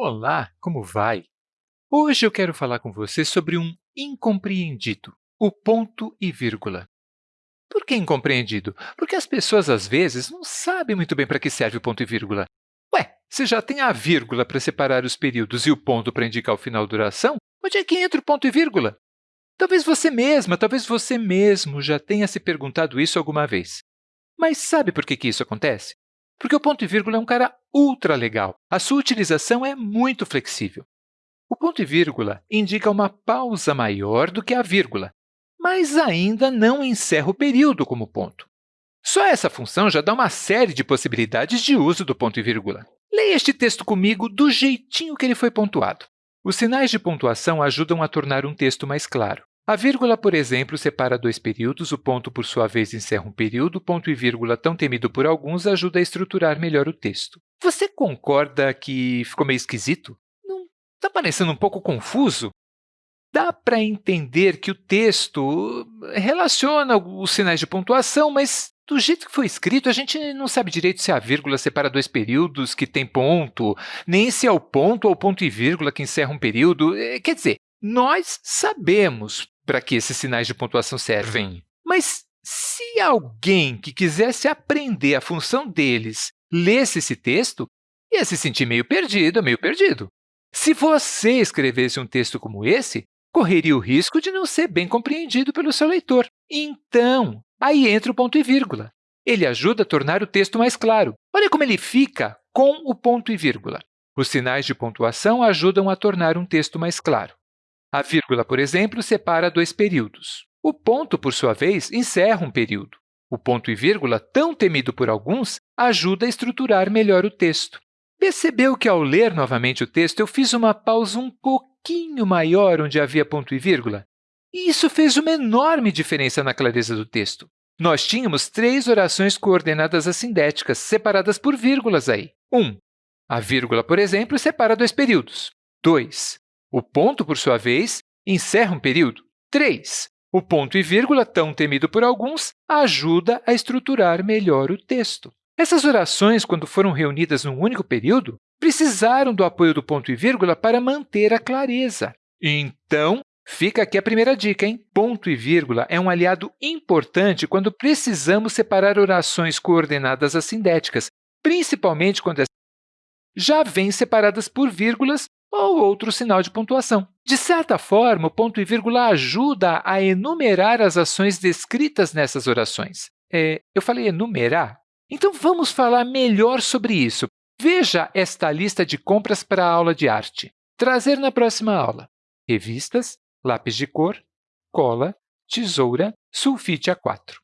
Olá, como vai? Hoje eu quero falar com você sobre um incompreendido, o ponto e vírgula. Por que incompreendido? Porque as pessoas, às vezes, não sabem muito bem para que serve o ponto e vírgula. Ué, se já tem a vírgula para separar os períodos e o ponto para indicar o final da duração, onde é que entra o ponto e vírgula? Talvez você mesma, talvez você mesmo já tenha se perguntado isso alguma vez. Mas sabe por que, que isso acontece? Porque o ponto e vírgula é um cara ultra legal. A sua utilização é muito flexível. O ponto e vírgula indica uma pausa maior do que a vírgula, mas ainda não encerra o período como ponto. Só essa função já dá uma série de possibilidades de uso do ponto e vírgula. Leia este texto comigo do jeitinho que ele foi pontuado. Os sinais de pontuação ajudam a tornar um texto mais claro. A vírgula, por exemplo, separa dois períodos, o ponto, por sua vez, encerra um período, ponto e vírgula, tão temido por alguns, ajuda a estruturar melhor o texto. Você concorda que ficou meio esquisito? Não está parecendo um pouco confuso? Dá para entender que o texto relaciona os sinais de pontuação, mas do jeito que foi escrito, a gente não sabe direito se a vírgula separa dois períodos que tem ponto, nem se é o ponto ou ponto e vírgula que encerra um período. É, quer dizer, nós sabemos para que esses sinais de pontuação servem. Mas se alguém que quisesse aprender a função deles lesse esse texto, ia se sentir meio perdido, meio perdido. Se você escrevesse um texto como esse, correria o risco de não ser bem compreendido pelo seu leitor. Então, aí entra o ponto e vírgula. Ele ajuda a tornar o texto mais claro. Olha como ele fica com o ponto e vírgula. Os sinais de pontuação ajudam a tornar um texto mais claro. A vírgula, por exemplo, separa dois períodos. O ponto, por sua vez, encerra um período. O ponto e vírgula, tão temido por alguns, ajuda a estruturar melhor o texto. Percebeu que, ao ler novamente o texto, eu fiz uma pausa um pouquinho maior onde havia ponto e vírgula? E isso fez uma enorme diferença na clareza do texto. Nós tínhamos três orações coordenadas assindéticas, separadas por vírgulas aí. 1. Um, a vírgula, por exemplo, separa dois períodos. 2. O ponto, por sua vez, encerra um período. 3. O ponto e vírgula, tão temido por alguns, ajuda a estruturar melhor o texto. Essas orações, quando foram reunidas num único período, precisaram do apoio do ponto e vírgula para manter a clareza. Então, fica aqui a primeira dica, hein? Ponto e vírgula é um aliado importante quando precisamos separar orações coordenadas assindéticas, principalmente quando já vêm separadas por vírgulas ou outro sinal de pontuação. De certa forma, o ponto e vírgula ajuda a enumerar as ações descritas nessas orações. É, eu falei enumerar? Então, vamos falar melhor sobre isso. Veja esta lista de compras para a aula de arte. Trazer na próxima aula revistas, lápis de cor, cola, tesoura, sulfite A4.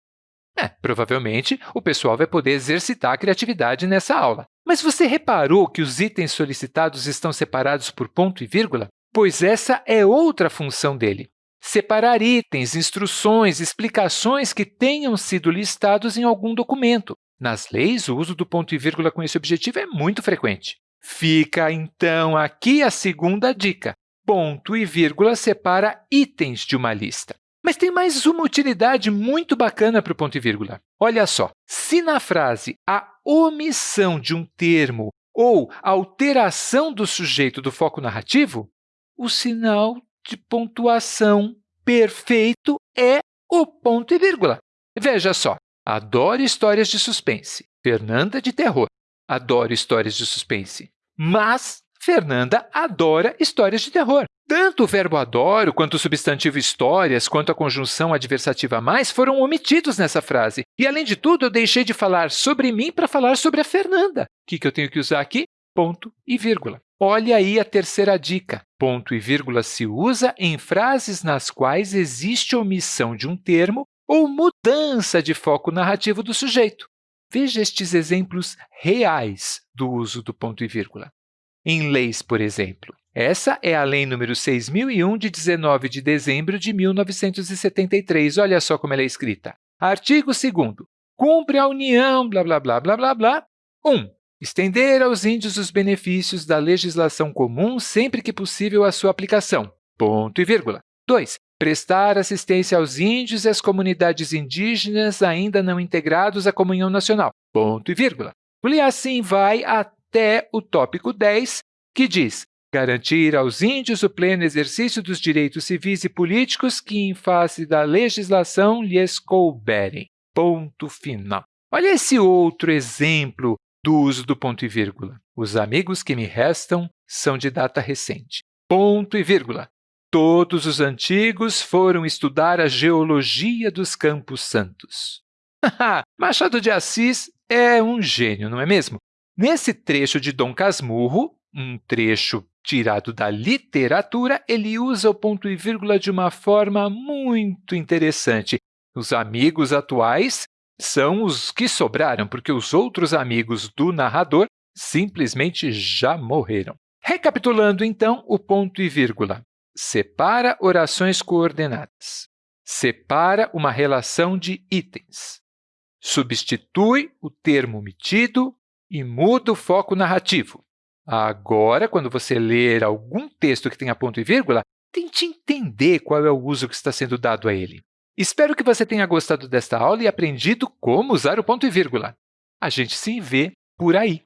É, provavelmente, o pessoal vai poder exercitar a criatividade nessa aula. Mas você reparou que os itens solicitados estão separados por ponto e vírgula? Pois essa é outra função dele. Separar itens, instruções, explicações que tenham sido listados em algum documento. Nas leis, o uso do ponto e vírgula com esse objetivo é muito frequente. Fica, então, aqui a segunda dica. Ponto e vírgula separa itens de uma lista. Mas tem mais uma utilidade muito bacana para o ponto e vírgula. Olha só, se na frase a omissão de um termo ou alteração do sujeito do foco narrativo, o sinal de pontuação perfeito é o ponto e vírgula. Veja só, adoro histórias de suspense, Fernanda de terror, adoro histórias de suspense, mas Fernanda adora histórias de terror. Tanto o verbo adoro, quanto o substantivo histórias, quanto a conjunção adversativa mais foram omitidos nessa frase. E, além de tudo, eu deixei de falar sobre mim para falar sobre a Fernanda. O que, que eu tenho que usar aqui? Ponto e vírgula. Olha aí a terceira dica. Ponto e vírgula se usa em frases nas quais existe omissão de um termo ou mudança de foco narrativo do sujeito. Veja estes exemplos reais do uso do ponto e vírgula. Em leis, por exemplo, essa é a Lei número 6001, de 19 de dezembro de 1973. Olha só como ela é escrita. Artigo 2 Cumpre a União, blá, blá, blá, blá, blá, blá. 1. Estender aos índios os benefícios da legislação comum sempre que possível a sua aplicação. Ponto e vírgula. 2. Prestar assistência aos índios e às comunidades indígenas ainda não integrados à comunhão nacional. Ponto e vírgula. E assim vai até o tópico 10, que diz garantir aos índios o pleno exercício dos direitos civis e políticos que, em face da legislação, lhes couberem. Ponto final. Olha esse outro exemplo do uso do ponto e vírgula. Os amigos que me restam são de data recente. Ponto e vírgula. Todos os antigos foram estudar a geologia dos Campos Santos. Machado de Assis é um gênio, não é mesmo? Nesse trecho de Dom Casmurro, um trecho tirado da literatura, ele usa o ponto e vírgula de uma forma muito interessante. Os amigos atuais são os que sobraram, porque os outros amigos do narrador simplesmente já morreram. Recapitulando, então, o ponto e vírgula. Separa orações coordenadas. Separa uma relação de itens. Substitui o termo omitido e muda o foco narrativo. Agora, quando você ler algum texto que tenha ponto e vírgula, tente entender qual é o uso que está sendo dado a ele. Espero que você tenha gostado desta aula e aprendido como usar o ponto e vírgula. A gente se vê por aí!